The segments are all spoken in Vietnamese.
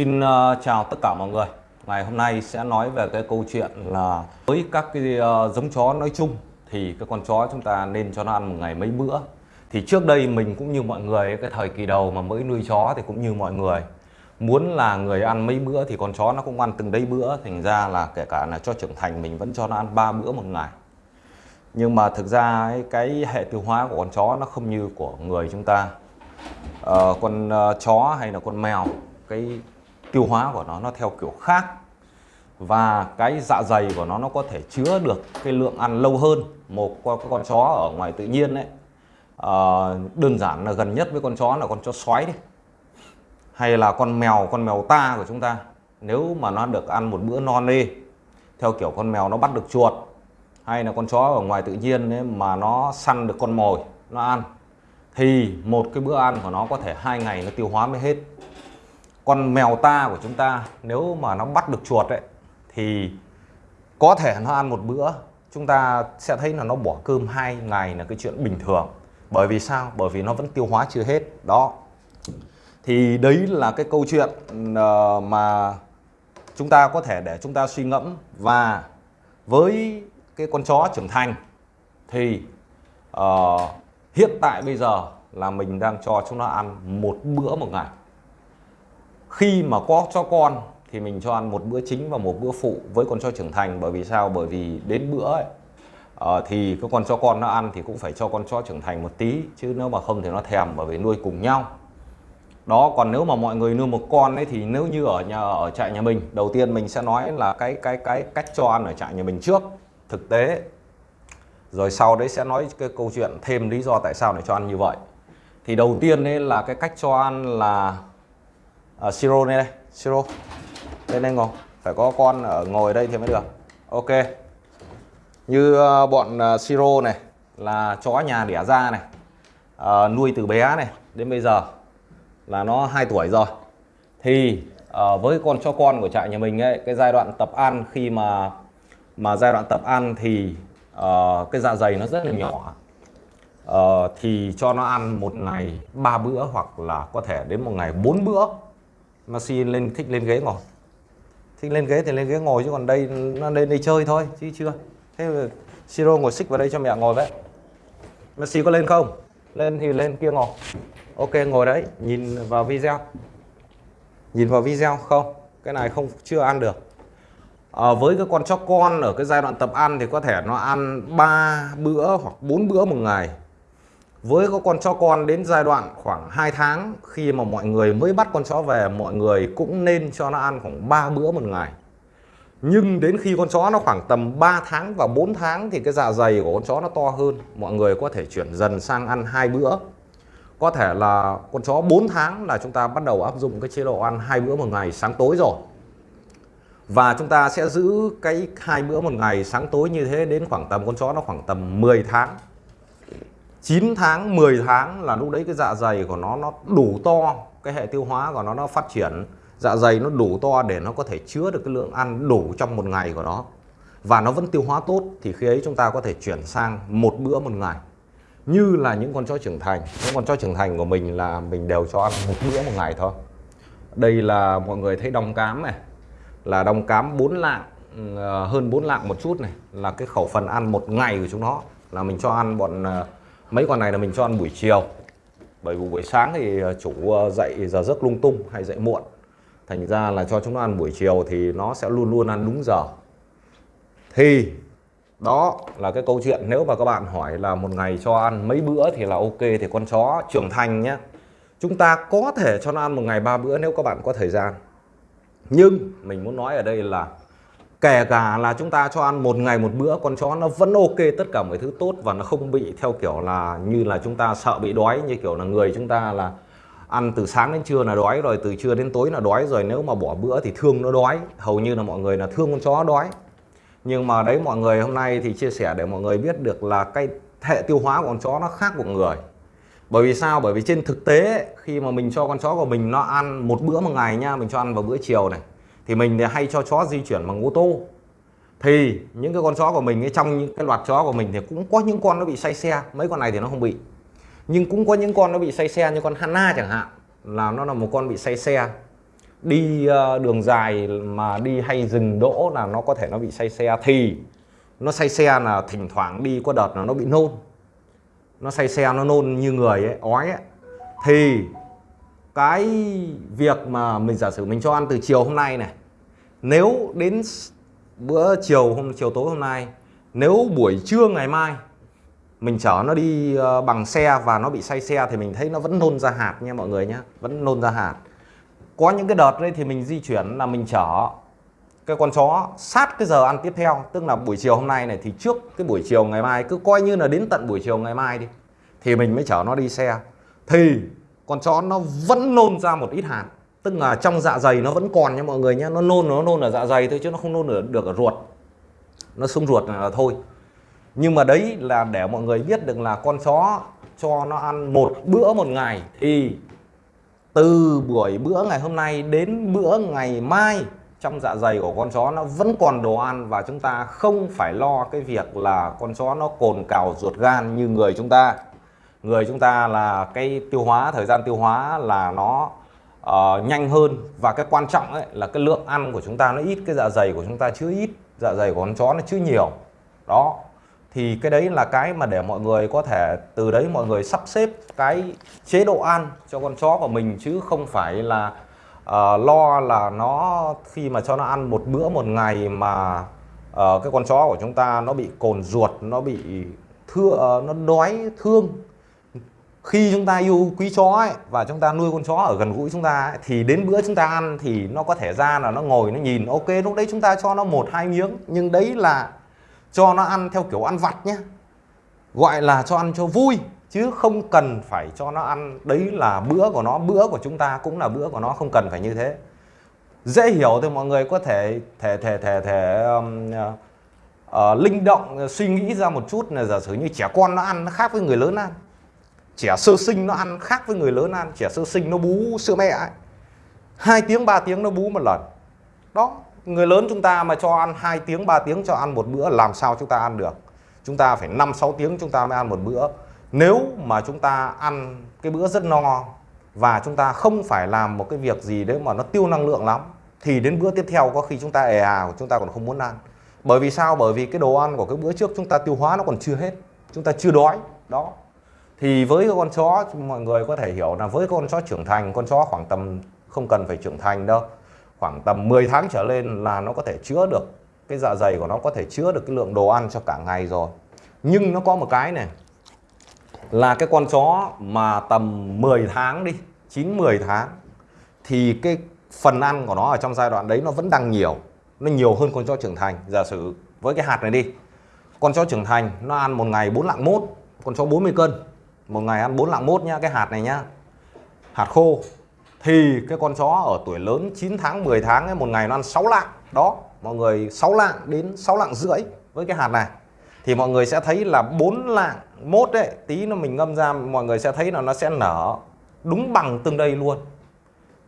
Xin uh, chào tất cả mọi người. Ngày hôm nay sẽ nói về cái câu chuyện là với các cái uh, giống chó nói chung thì cái con chó chúng ta nên cho nó ăn một ngày mấy bữa. Thì trước đây mình cũng như mọi người cái thời kỳ đầu mà mới nuôi chó thì cũng như mọi người muốn là người ăn mấy bữa thì con chó nó cũng ăn từng đấy bữa thành ra là kể cả là cho trưởng thành mình vẫn cho nó ăn ba bữa một ngày nhưng mà thực ra cái hệ tiêu hóa của con chó nó không như của người chúng ta uh, con uh, chó hay là con mèo cái tiêu hóa của nó nó theo kiểu khác và cái dạ dày của nó nó có thể chứa được cái lượng ăn lâu hơn một con, con chó ở ngoài tự nhiên đấy à, ờ, đơn giản là gần nhất với con chó là con chó xoáy đi. Hay là con mèo con mèo ta của chúng ta. Nếu mà nó được ăn một bữa non đi theo kiểu con mèo nó bắt được chuột hay là con chó ở ngoài tự nhiên ấy, mà nó săn được con mồi nó ăn thì một cái bữa ăn của nó có thể hai ngày nó tiêu hóa mới hết con mèo ta của chúng ta nếu mà nó bắt được chuột ấy thì có thể nó ăn một bữa. Chúng ta sẽ thấy là nó bỏ cơm hai ngày là cái chuyện bình thường. Bởi vì sao? Bởi vì nó vẫn tiêu hóa chưa hết. Đó. Thì đấy là cái câu chuyện ờ, mà chúng ta có thể để chúng ta suy ngẫm. Và với cái con chó trưởng thành thì uh, hiện tại bây giờ là mình đang cho chúng nó ăn một bữa một ngày khi mà có cho con thì mình cho ăn một bữa chính và một bữa phụ với con chó trưởng thành. Bởi vì sao? Bởi vì đến bữa ấy, uh, thì cái con chó con nó ăn thì cũng phải cho con chó trưởng thành một tí chứ nếu mà không thì nó thèm bởi vì nuôi cùng nhau. Đó còn nếu mà mọi người nuôi một con ấy thì nếu như ở nhà ở trại nhà mình đầu tiên mình sẽ nói là cái cái cái cách cho ăn ở trại nhà mình trước thực tế. Rồi sau đấy sẽ nói cái câu chuyện thêm lý do tại sao để cho ăn như vậy. Thì đầu tiên đấy là cái cách cho ăn là à, siro này đây siro. Lên đây ngồi. Phải có con ở ngồi đây thì mới được. Ok. Như ờ, bọn ờ, siro này là chó nhà đẻ ra này à, nuôi từ bé này đến bây giờ là nó 2 tuổi rồi. Thì à, với con cho con của trại nhà mình ấy cái giai đoạn tập ăn khi mà mà giai đoạn tập ăn thì uh, cái dạ dày nó rất là nhỏ. Uh, thì cho nó ăn một ngày ba bữa hoặc là có thể đến một ngày bốn bữa mà lên thích lên ghế ngồi. Thích lên ghế thì lên ghế ngồi chứ còn đây nó lên đây chơi thôi chứ chưa. Thế siro ngồi xích vào đây cho mẹ ngồi vậy. Messi có lên không? Lên thì lên kia ngồi. Ok ngồi đấy nhìn vào video. Nhìn vào video không cái này không chưa ăn được. À, với cái con chó con ở cái giai đoạn tập ăn thì có thể nó ăn 3 bữa hoặc 4 bữa một ngày với có con chó con đến giai đoạn khoảng 2 tháng, khi mà mọi người mới bắt con chó về, mọi người cũng nên cho nó ăn khoảng 3 bữa một ngày. Nhưng đến khi con chó nó khoảng tầm 3 tháng và 4 tháng thì cái dạ dày của con chó nó to hơn. Mọi người có thể chuyển dần sang ăn hai bữa. Có thể là con chó 4 tháng là chúng ta bắt đầu áp dụng cái chế độ ăn hai bữa một ngày sáng tối rồi. Và chúng ta sẽ giữ cái hai bữa một ngày sáng tối như thế đến khoảng tầm con chó nó khoảng tầm 10 tháng. 9 tháng 10 tháng là lúc đấy cái dạ dày của nó nó đủ to, cái hệ tiêu hóa của nó nó phát triển. Dạ dày nó đủ to để nó có thể chứa được cái lượng ăn đủ trong một ngày của nó. Và nó vẫn tiêu hóa tốt, thì khi ấy chúng ta có thể chuyển sang một bữa một ngày. Như là những con chó trưởng thành. Những con chó trưởng thành của mình là mình đều cho ăn một bữa một ngày thôi. Đây là mọi người thấy đồng cám này. Là đồng cám 4 lạng ờ, hơn 4 lạng một chút này. Là cái khẩu phần ăn một ngày của chúng nó. Là mình cho ăn bọn ờ, mấy con này là mình cho ăn buổi chiều. Bởi vì buổi sáng thì ờ, chủ ờ, dậy giờ giấc lung tung hay dậy muộn. Thành ra là cho chúng nó ăn buổi chiều thì nó sẽ luôn luôn ăn đúng giờ. Thì, đó là cái câu chuyện. Nếu mà các bạn hỏi là một ngày cho ăn mấy bữa thì là ok, thì con chó trưởng thành nhé chúng ta có thể cho nó ăn một ngày ba bữa nếu các bạn có thời gian. Nhưng mình muốn nói ở đây là kể cả là chúng ta cho ăn một ngày một bữa, con chó nó vẫn ok tất cả mọi thứ tốt và nó không bị theo kiểu là như là chúng ta sợ bị đói, như kiểu là người chúng ta là ăn từ sáng đến trưa là đói rồi, từ trưa đến tối là đói rồi, nếu mà bỏ bữa thì thương nó đói. Hầu như là mọi người là thương con chó đói. Nhưng mà đấy, mọi người hôm nay thì chia sẻ để mọi người biết được là cái hệ tiêu hóa của con chó nó khác của người. Bởi vì sao? Bởi vì trên thực tế, khi mà mình cho con chó của mình nó ăn một bữa một ngày nha, mình cho ăn vào bữa chiều này thì mình thì hay cho chó di chuyển bằng ô tô. Thì những cái con chó của mình ấy, trong những cái loạt chó của mình thì cũng có những con nó bị say xe. Mấy con này thì nó không bị. Nhưng cũng có những con nó bị say xe như con Hanna chẳng hạn là nó là một con bị say xe. Đi ờ, đường dài mà đi hay dừng đỗ là nó có thể nó bị say xe. Thì nó say xe là thỉnh thoảng đi có đợt là nó bị nôn. Nó say xe nó nôn như người ấy ói ấy. Thì cái việc mà mình giả sử mình cho ăn từ chiều hôm nay này, nếu đến bữa chiều hôm, chiều tối hôm nay, nếu buổi trưa ngày mai mình chở nó đi ờ, bằng xe và nó bị say xe thì mình thấy nó vẫn nôn ra hạt nha mọi người nhé vẫn nôn ra hạt. Có những cái đợt đấy thì mình di chuyển là mình chở cái con chó sát cái giờ ăn tiếp theo, tức là buổi chiều hôm nay này, thì trước cái buổi chiều ngày mai, cứ coi như là đến tận buổi chiều ngày mai đi, thì mình mới chở nó đi xe. Thì con chó nó vẫn nôn ra một ít hạt. Tức là trong dạ dày nó vẫn còn nha mọi người nhé nó nôn nó nôn ở dạ dày thôi chứ nó không nôn được, được ở ruột. Nó xuống ruột là thôi. Nhưng mà đấy là để mọi người biết được là con chó cho nó ăn một bữa một ngày thì từ buổi bữa ngày hôm nay đến bữa ngày mai trong dạ dày của con chó nó vẫn còn đồ ăn và chúng ta không phải lo cái việc là con chó nó cồn cào ruột gan như người chúng ta người chúng ta là cái tiêu hóa thời gian tiêu hóa là nó uh, nhanh hơn. Và cái quan trọng ấy là cái lượng ăn của chúng ta nó ít cái dạ dày của chúng ta chưa ít dạ dày của con chó nó chưa nhiều. Đó. Thì cái đấy là cái mà để mọi người có thể từ đấy mọi người sắp xếp cái chế độ ăn cho con chó của mình chứ không phải là uh, lo là nó khi mà cho nó ăn một bữa một ngày mà uh, cái con chó của chúng ta nó bị cồn ruột nó bị thưa uh, nó đói thương khi chúng ta yêu quý chó ấy, và chúng ta nuôi con chó ở gần gũi chúng ta ấy, thì đến bữa chúng ta ăn thì nó có thể ra là nó ngồi nó nhìn. Ok lúc đấy chúng ta cho nó một hai miếng. Nhưng đấy là cho nó ăn theo kiểu ăn vặt nhé. Gọi là cho ăn cho vui chứ không cần phải cho nó ăn. Đấy là bữa của nó bữa của chúng ta cũng là bữa của nó không cần phải như thế. Dễ hiểu thì mọi người có thể thể thể thể thể um, uh, linh động suy nghĩ ra một chút là giả sử như trẻ con nó ăn nó khác với người lớn ăn trẻ sơ sinh nó ăn khác với người lớn ăn trẻ sơ sinh nó bú sữa mẹ ấy. Hai tiếng 3 tiếng nó bú một lần. Đó, người lớn chúng ta mà cho ăn 2 tiếng 3 tiếng cho ăn một bữa, làm sao chúng ta ăn được? Chúng ta phải 5 6 tiếng chúng ta mới ăn một bữa. Nếu mà chúng ta ăn cái bữa rất no và chúng ta không phải làm một cái việc gì đấy mà nó tiêu năng lượng lắm, thì đến bữa tiếp theo có khi chúng ta ề à chúng ta còn không muốn ăn. Bởi vì sao? Bởi vì cái đồ ăn của cái bữa trước chúng ta tiêu hóa nó còn chưa hết. Chúng ta chưa đói. Đó thì với con chó, mọi người có thể hiểu là với con chó trưởng thành, con chó khoảng tầm không cần phải trưởng thành đâu. Khoảng tầm 10 tháng trở lên là nó có thể chứa được cái dạ dày của nó, có thể chứa được cái lượng đồ ăn cho cả ngày rồi. Nhưng nó có một cái này, là cái con chó mà tầm 10 tháng đi 9 10 tháng, thì cái phần ăn của nó ở trong giai đoạn đấy nó vẫn đang nhiều, nó nhiều hơn con chó trưởng thành. Giả sử với cái hạt này đi, con chó trưởng thành nó ăn một ngày 4 lạng mốt, con chó 40 cân một ngày ăn 4 lạng mốt nhá cái hạt này nhá. Hạt khô. Thì cái con chó ở tuổi lớn 9 tháng 10 tháng ấy, một ngày nó ăn 6 lạng. Đó mọi người 6 lạng đến 6 lạng rưỡi với cái hạt này. Thì mọi người sẽ thấy là 4 lạng mốt đấy tí nó mình ngâm ra mọi người sẽ thấy là nó sẽ nở đúng bằng từng đây luôn.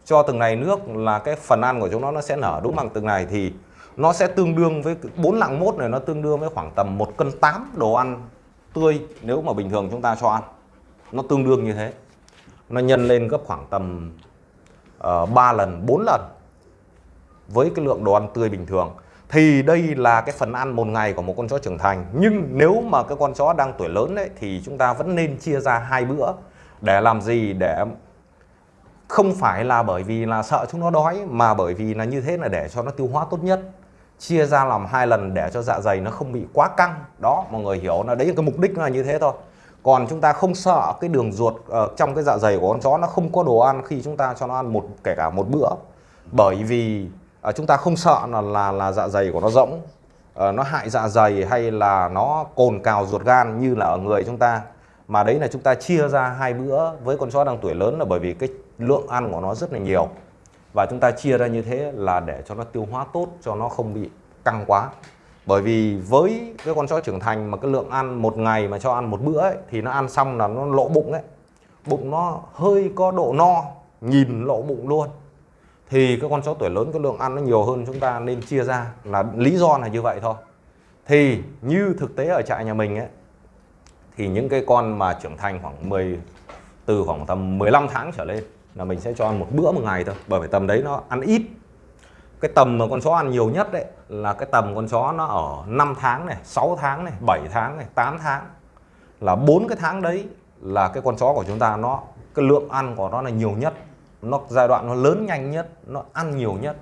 Cho từng này nước là cái phần ăn của chúng nó nó sẽ nở đúng bằng từng này. Thì nó sẽ tương đương với 4 lạng mốt này nó tương đương với khoảng tầm 1 cân 8 đồ ăn tươi nếu mà bình thường chúng ta cho ăn nó tương đương như thế. Nó nhân lên gấp khoảng tầm ờ, uh, 3 lần 4 lần với cái lượng đồ ăn tươi bình thường. Thì đây là cái phần ăn một ngày của một con chó trưởng thành. Nhưng nếu mà cái con chó đang tuổi lớn đấy thì chúng ta vẫn nên chia ra hai bữa để làm gì? Để không phải là bởi vì là sợ chúng nó đói mà bởi vì là như thế là để cho nó tiêu hóa tốt nhất. Chia ra làm hai lần để cho dạ dày nó không bị quá căng. Đó mọi người hiểu là đấy là cái mục đích là như thế thôi còn chúng ta không sợ cái đường ruột uh, trong cái dạ dày của con chó nó không có đồ ăn khi chúng ta cho nó ăn một kể cả một bữa. Bởi vì uh, chúng ta không sợ là là, là dạ dày của nó rỗng uh, nó hại dạ dày hay là nó cồn cào ruột gan như là ở người chúng ta. Mà đấy là chúng ta chia ra hai bữa với con chó đang tuổi lớn là bởi vì cái lượng ăn của nó rất là nhiều. Và chúng ta chia ra như thế là để cho nó tiêu hóa tốt cho nó không bị căng quá bởi vì với cái con chó trưởng thành mà cái lượng ăn một ngày mà cho ăn một bữa ấy, thì nó ăn xong là nó lộ bụng ấy. Bụng nó hơi có độ no nhìn lộ bụng luôn. Thì cái con chó tuổi lớn cái lượng ăn nó nhiều hơn chúng ta nên chia ra là lý do là như vậy thôi. Thì như thực tế ở trại nhà mình ấy thì những cái con mà trưởng thành khoảng 10 từ khoảng tầm 15 tháng trở lên là mình sẽ cho ăn một bữa một ngày thôi bởi vì tầm đấy nó ăn ít cái tầm mà con chó ăn nhiều nhất đấy là cái tầm con chó nó ở 5 tháng này 6 tháng này 7 tháng này 8 tháng. Là bốn cái tháng đấy là cái con chó của chúng ta, nó, cái lượng ăn của nó là nhiều nhất. Nó giai đoạn nó lớn nhanh nhất, nó ăn nhiều nhất.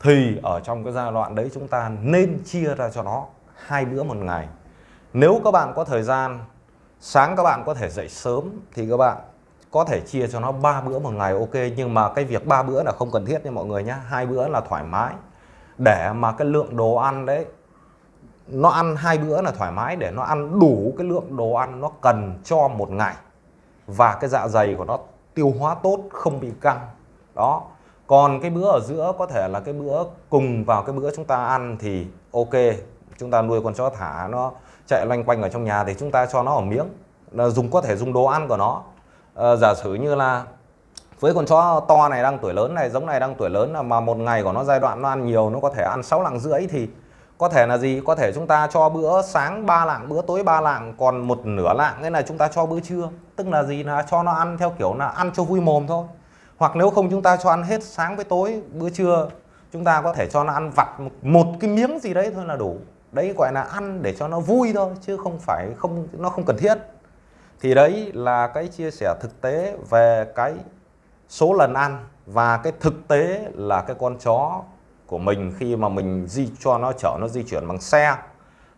Thì ở trong cái giai đoạn đấy chúng ta nên chia ra cho nó hai bữa một ngày. Nếu các bạn có thời gian, sáng các bạn có thể dậy sớm thì các bạn có thể chia cho nó ba bữa một ngày, ok, nhưng mà cái việc ba bữa là không cần thiết nha mọi người nhé hai bữa là thoải mái. Để mà cái lượng đồ ăn đấy, nó ăn hai bữa là thoải mái, để nó ăn đủ cái lượng đồ ăn nó cần cho một ngày. Và cái dạ dày của nó tiêu hóa tốt, không bị căng. Đó. Còn cái bữa ở giữa, có thể là cái bữa cùng vào cái bữa chúng ta ăn thì ok, chúng ta nuôi con chó thả nó chạy loanh quanh ở trong nhà thì chúng ta cho nó ở miếng. Là dùng, có thể dùng đồ ăn của nó à, giả sử như là với con chó to này đang tuổi lớn này giống này đang tuổi lớn mà một ngày của nó giai đoạn nó ăn nhiều nó có thể ăn 6 lạng rưỡi thì có thể là gì? Có thể chúng ta cho bữa sáng 3 lạng bữa tối 3 lạng còn một nửa lạng thế là chúng ta cho bữa trưa. Tức là gì? Là cho nó ăn theo kiểu là ăn cho vui mồm thôi. Hoặc nếu không chúng ta cho ăn hết sáng với tối bữa trưa chúng ta có thể cho nó ăn vặt một cái miếng gì đấy thôi là đủ. Đấy gọi là ăn để cho nó vui thôi chứ không phải không nó không cần thiết thì đấy là cái chia sẻ thực tế về cái số lần ăn và cái thực tế là cái con chó của mình khi mà mình di cho nó chở nó di chuyển bằng xe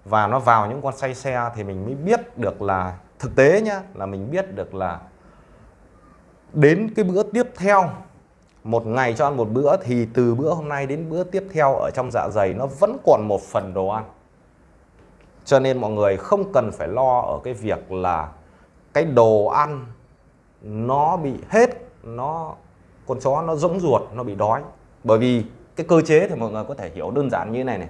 và nó vào những con say xe thì mình mới biết được là, thực tế nhá, là mình biết được là đến cái bữa tiếp theo, một ngày cho ăn một bữa thì từ bữa hôm nay đến bữa tiếp theo ở trong dạ dày nó vẫn còn một phần đồ ăn. Cho nên mọi người không cần phải lo ở cái việc là cái đồ ăn nó bị hết, nó, con chó nó rỗng ruột, nó bị đói. Bởi vì cái cơ chế thì mọi người có thể hiểu đơn giản như thế này này.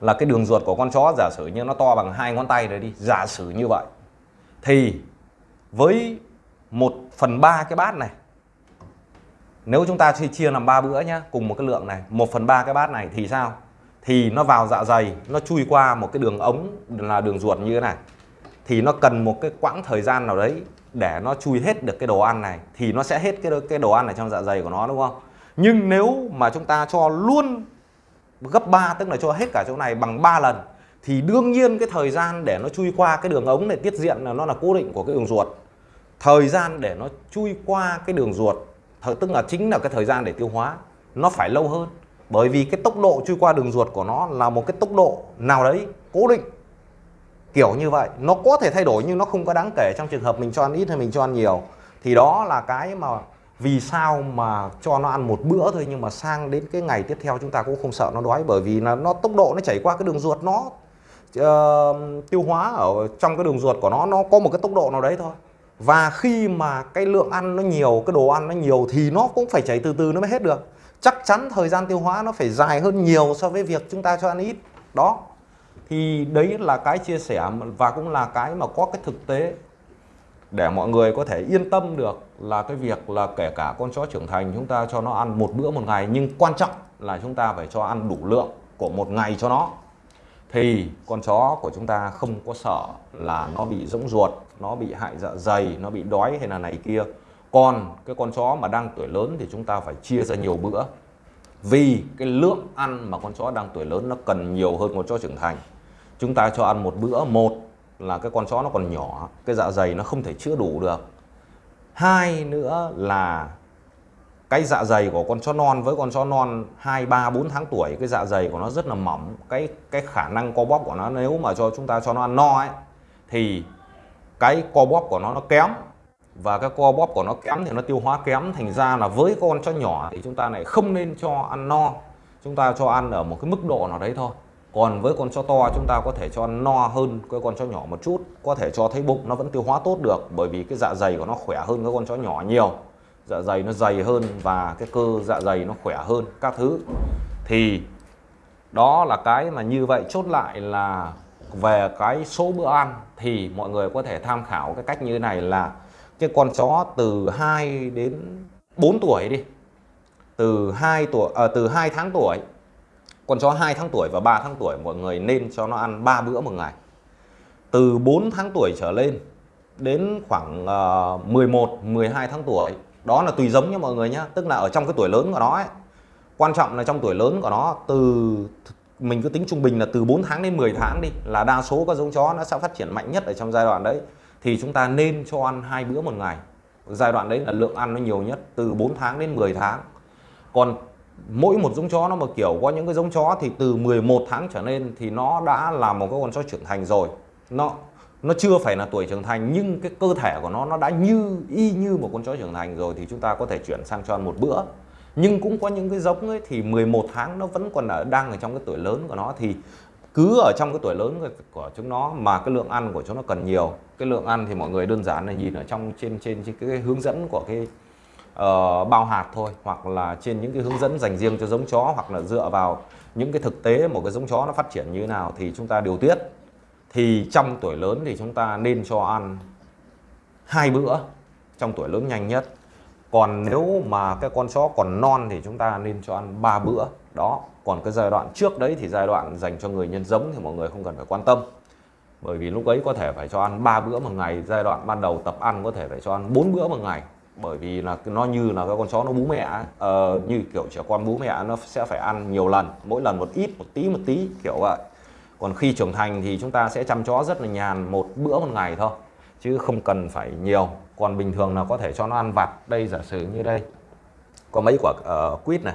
Là cái đường ruột của con chó giả sử như nó to bằng hai ngón tay rồi đi, giả sử như vậy. Thì với một phần ba cái bát này, nếu chúng ta chia chia làm ba bữa nhá, cùng một cái lượng này, một phần ba cái bát này thì sao? Thì nó vào dạ dày, nó chui qua một cái đường ống là đường ruột như thế này thì nó cần một cái quãng thời gian nào đấy để nó chui hết được cái đồ ăn này, thì nó sẽ hết cái cái đồ ăn ở trong dạ dày của nó, đúng không? Nhưng nếu mà chúng ta cho luôn gấp 3 tức là cho hết cả chỗ này bằng 3 lần, thì đương nhiên cái thời gian để nó chui qua cái đường ống này tiết diện là nó là cố định của cái đường ruột. Thời gian để nó chui qua cái đường ruột tức là chính là cái thời gian để tiêu hóa, nó phải lâu hơn. Bởi vì cái tốc độ chui qua đường ruột của nó là một cái tốc độ nào đấy cố định kiểu như vậy. Nó có thể thay đổi nhưng nó không có đáng kể trong trường hợp mình cho ăn ít hay mình cho ăn nhiều. Thì đó là cái mà vì sao mà cho nó ăn một bữa thôi nhưng mà sang đến cái ngày tiếp theo chúng ta cũng không sợ nó đói bởi vì là nó tốc độ nó chảy qua cái đường ruột nó uh, tiêu hóa ở trong cái đường ruột của nó nó có một cái tốc độ nào đấy thôi. Và khi mà cái lượng ăn nó nhiều cái đồ ăn nó nhiều thì nó cũng phải chảy từ từ nó mới hết được. Chắc chắn thời gian tiêu hóa nó phải dài hơn nhiều so với việc chúng ta cho ăn ít. Đó thì đấy là cái chia sẻ và cũng là cái mà có cái thực tế để mọi người có thể yên tâm được là cái việc là kể cả con chó trưởng thành chúng ta cho nó ăn một bữa một ngày, nhưng quan trọng là chúng ta phải cho ăn đủ lượng của một ngày cho nó. Thì con chó của chúng ta không có sợ là nó bị rỗng ruột, nó bị hại dạ dày, nó bị đói hay là này kia. Còn cái con chó mà đang tuổi lớn thì chúng ta phải chia ra nhiều bữa. Vì cái lượng ăn mà con chó đang tuổi lớn nó cần nhiều hơn con chó trưởng thành chúng ta cho ăn một bữa. Một là cái con chó nó còn nhỏ cái dạ dày nó không thể chữa đủ được. Hai nữa là cái dạ dày của con chó non với con chó non 2, 3, 4 tháng tuổi cái dạ dày của nó rất là mỏng. Cái cái khả năng co bóp của nó nếu mà cho chúng ta cho nó ăn no ấy thì cái co bóp của nó nó kém. Và cái co bóp của nó kém thì nó tiêu hóa kém thành ra là với con chó nhỏ thì chúng ta lại không nên cho ăn no. Chúng ta cho ăn ở một cái mức độ nào đấy thôi còn với con chó to chúng ta có thể cho no hơn cái con chó nhỏ một chút. Có thể cho thấy bụng nó vẫn tiêu hóa tốt được bởi vì cái dạ dày của nó khỏe hơn cái con chó nhỏ nhiều. Dạ dày nó dày hơn và cái cơ dạ dày nó khỏe hơn các thứ. Thì đó là cái mà như vậy. Chốt lại là về cái số bữa ăn thì mọi người có thể tham khảo cái cách như thế này là cái con chó từ 2 đến 4 tuổi đi. Từ 2 tuổi à, từ 2 tháng tuổi con chó 2 tháng tuổi và 3 tháng tuổi mọi người nên cho nó ăn 3 bữa một ngày. Từ 4 tháng tuổi trở lên đến khoảng uh, 11 12 tháng tuổi đó là tùy giống nha mọi người nhé tức là ở trong cái tuổi lớn của nó ấy quan trọng là trong tuổi lớn của nó từ mình cứ tính trung bình là từ 4 tháng đến 10 tháng đi là đa số các giống chó nó sẽ phát triển mạnh nhất ở trong giai đoạn đấy. Thì chúng ta nên cho ăn hai bữa một ngày. Giai đoạn đấy là lượng ăn nó nhiều nhất từ 4 tháng đến 10 tháng. Còn mỗi một giống chó nó mà kiểu có những cái giống chó thì từ 11 tháng trở lên thì nó đã là một cái con chó trưởng thành rồi. Nó nó chưa phải là tuổi trưởng thành nhưng cái cơ thể của nó nó đã như y như một con chó trưởng thành rồi thì chúng ta có thể chuyển sang cho ăn một bữa. Nhưng cũng có những cái giống ấy thì 11 tháng nó vẫn còn ở đang ở trong cái tuổi lớn của nó thì cứ ở trong cái tuổi lớn của chúng nó mà cái lượng ăn của chúng nó cần nhiều. Cái lượng ăn thì mọi người đơn giản là nhìn ở trong trên trên, trên cái hướng dẫn của cái uh, bao hạt thôi hoặc là trên những cái hướng dẫn dành riêng cho giống chó hoặc là dựa vào những cái thực tế một cái giống chó nó phát triển như thế nào thì chúng ta điều tiết. Thì trong tuổi lớn thì chúng ta nên cho ăn hai bữa trong tuổi lớn nhanh nhất. Còn nếu mà cái con chó còn non thì chúng ta nên cho ăn 3 bữa. Đó còn cái giai đoạn trước đấy thì giai đoạn dành cho người nhân giống thì mọi người không cần phải quan tâm. Bởi vì lúc ấy có thể phải cho ăn 3 bữa một ngày giai đoạn ban đầu tập ăn có thể phải cho ăn 4 bữa một ngày bởi vì là nó như là các con chó nó bú mẹ uh, như kiểu trẻ con bú mẹ nó sẽ phải ăn nhiều lần mỗi lần một ít một tí một tí kiểu vậy. Còn khi trưởng thành thì chúng ta sẽ chăm chó rất là nhàn một bữa một ngày thôi chứ không cần phải nhiều. Còn bình thường là có thể cho nó ăn vặt. Đây giả sử như đây. Có mấy quả uh, quýt này.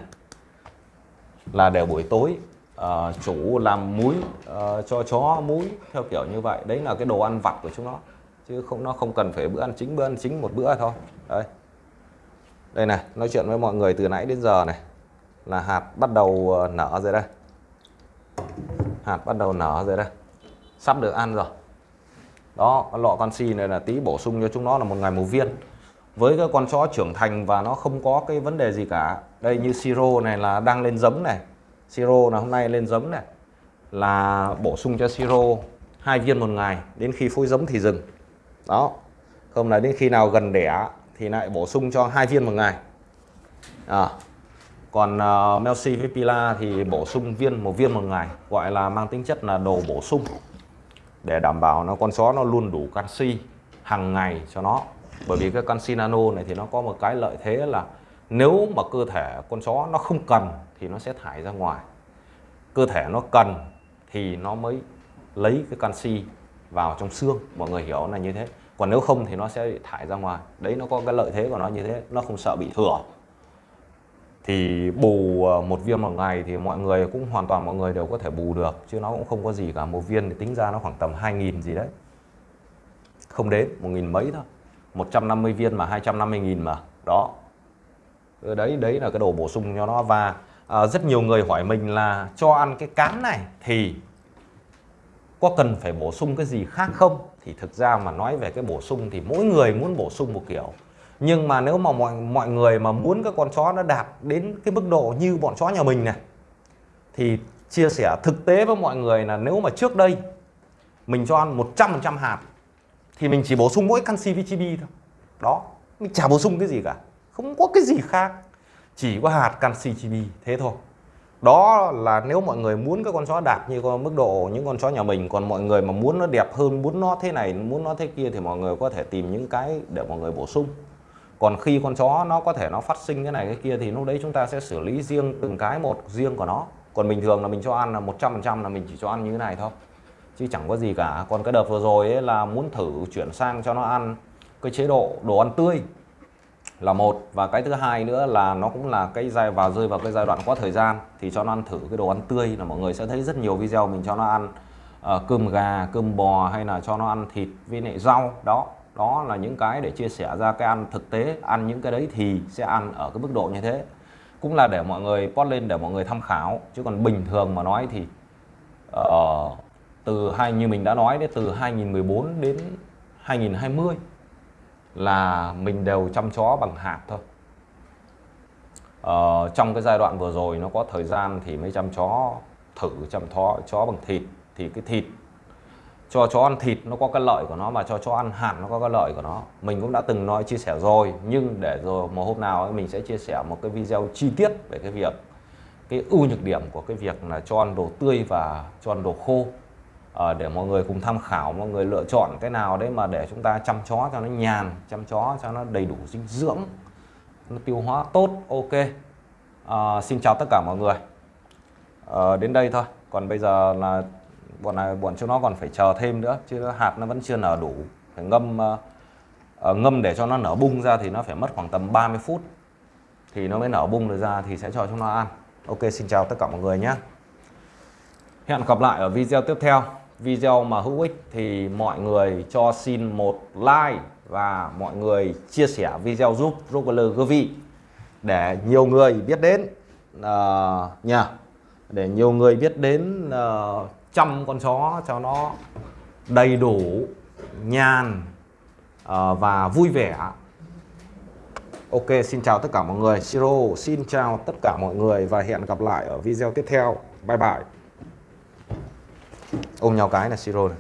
Là để buổi tối uh, chủ làm muối uh, cho chó muối theo kiểu như vậy. Đấy là cái đồ ăn vặt của chúng nó chứ không nó không cần phải bữa ăn chính bữa ăn chính một bữa thôi. Đây đây này, nói chuyện với mọi người từ nãy đến giờ này. Là hạt bắt đầu ờ, nở rồi đây. Hạt bắt đầu nở rồi đây. Sắp được ăn rồi. Đó lọ canxi này là tí bổ sung cho chúng nó là một ngày một viên. Với cái con chó trưởng thành và nó không có cái vấn đề gì cả. Đây như siro này là đang lên giống này. Siro là hôm nay lên giống này. Là bổ sung cho siro hai viên một ngày. Đến khi phôi giống thì dừng. Đó. Không là đến khi nào gần đẻ thì lại bổ sung cho hai viên một ngày. À, còn uh, Melsi với Pila thì bổ sung viên một viên một ngày gọi là mang tính chất là đồ bổ sung để đảm bảo nó con chó nó luôn đủ canxi hàng ngày cho nó. Bởi vì cái canxi nano này thì nó có một cái lợi thế là nếu mà cơ thể con chó nó không cần thì nó sẽ thải ra ngoài. Cơ thể nó cần thì nó mới lấy cái canxi vào trong xương. Mọi người hiểu là như thế còn nếu không thì nó sẽ bị thải ra ngoài. Đấy nó có cái lợi thế của nó như thế. Nó không sợ bị thừa. Thì bù ờ, một viên một ngày thì mọi người cũng hoàn toàn mọi người đều có thể bù được chứ nó cũng không có gì cả. Một viên thì tính ra nó khoảng tầm 2.000 gì đấy. Không đến một nghìn mấy thôi. 150 viên mà 250 nghìn mà. Đó. Ừ, đấy đấy là cái đồ bổ sung cho nó và à, rất nhiều người hỏi mình là cho ăn cái cám này thì có cần phải bổ sung cái gì khác không? Thì thực ra mà nói về cái bổ sung thì mỗi người muốn bổ sung một kiểu. Nhưng mà nếu mà mọi mọi người mà muốn cái con chó nó đạt đến cái mức độ như bọn chó nhà mình này, thì chia sẻ thực tế với mọi người là nếu mà trước đây mình cho ăn 100% hạt, thì mình chỉ bổ sung mỗi canxi VTB thôi. Đó, mình chả bổ sung cái gì cả. Không có cái gì khác. Chỉ có hạt canxi chibi thế thôi đó là nếu mọi người muốn cái con chó đạt như con mức độ những con chó nhà mình, còn mọi người mà muốn nó đẹp hơn, muốn nó thế này, muốn nó thế kia thì mọi người có thể tìm những cái để mọi người bổ sung. Còn khi con chó nó có thể nó phát sinh cái này, cái kia thì lúc đấy chúng ta sẽ xử lý riêng từng cái một riêng của nó. Còn bình thường là mình cho ăn là 100% là mình chỉ cho ăn như thế này thôi. Chứ chẳng có gì cả. Còn cái đợt vừa rồi ấy là muốn thử chuyển sang cho nó ăn cái chế độ đồ ăn tươi là một. Và cái thứ hai nữa là nó cũng là cái giai vào rơi vào cái giai đoạn có thời gian thì cho nó ăn thử cái đồ ăn tươi. Là mọi người sẽ thấy rất nhiều video mình cho nó ăn uh, cơm gà cơm bò hay là cho nó ăn thịt với lại rau. Đó đó là những cái để chia sẻ ra cái ăn thực tế. Ăn những cái đấy thì sẽ ăn ở cái mức độ như thế. Cũng là để mọi người post lên để mọi người tham khảo. Chứ còn bình thường mà nói thì uh, từ hai như mình đã nói đấy từ 2014 đến 2020 là mình đều chăm chó bằng hạt thôi. Ờ, trong cái giai đoạn vừa rồi nó có thời gian thì mới chăm chó thử chăm chó chó bằng thịt thì cái thịt cho chó ăn thịt nó có cái lợi của nó mà cho chó ăn hạt nó có cái lợi của nó. Mình cũng đã từng nói chia sẻ rồi nhưng để rồi một hôm nào ấy, mình sẽ chia sẻ một cái video chi tiết về cái việc cái ưu nhược điểm của cái việc là cho ăn đồ tươi và cho ăn đồ khô à, để mọi người cùng tham khảo mọi người lựa chọn cái nào đấy mà để chúng ta chăm chó cho nó nhàn chăm chó cho nó đầy đủ dinh dưỡng nó tiêu hóa tốt ok. À, xin chào tất cả mọi người. À, đến đây thôi. Còn bây giờ là bọn này bọn chúng nó còn phải chờ thêm nữa chứ hạt nó vẫn chưa nở đủ. Phải ngâm uh, ngâm để cho nó nở bung ra thì nó phải mất khoảng tầm 30 phút. Thì nó mới nở bung được ra thì sẽ cho chúng nó ăn. Ok xin chào tất cả mọi người nhé. Hẹn gặp lại ở video tiếp theo video mà hữu ích thì mọi người cho xin một like và mọi người chia sẻ video giúp Rockler Govi để nhiều người biết đến à, uh, nha để nhiều người biết đến à, uh, chăm con chó cho nó đầy đủ nhàn uh, và vui vẻ. Ok xin chào tất cả mọi người. Siro xin chào tất cả mọi người và hẹn gặp lại ở video tiếp theo. Bye bye ôm nhau cái là Siro này.